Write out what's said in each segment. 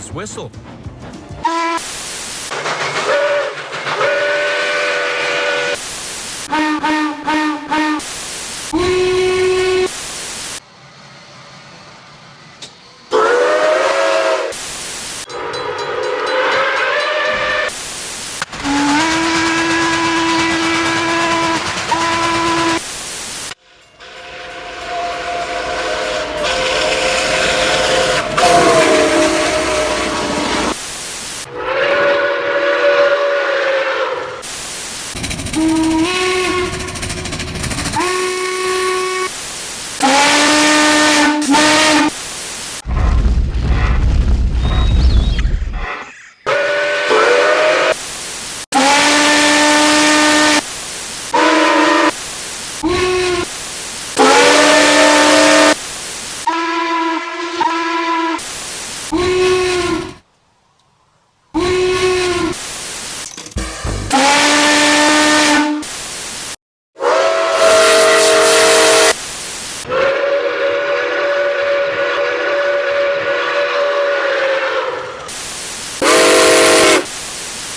his whistle. Ooh.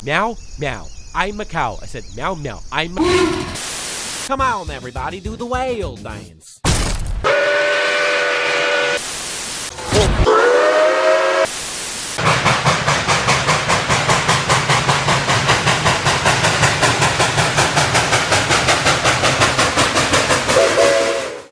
Meow, meow. I'm a cow. I said meow, meow. I'm. a Come on, everybody, do the whale dance.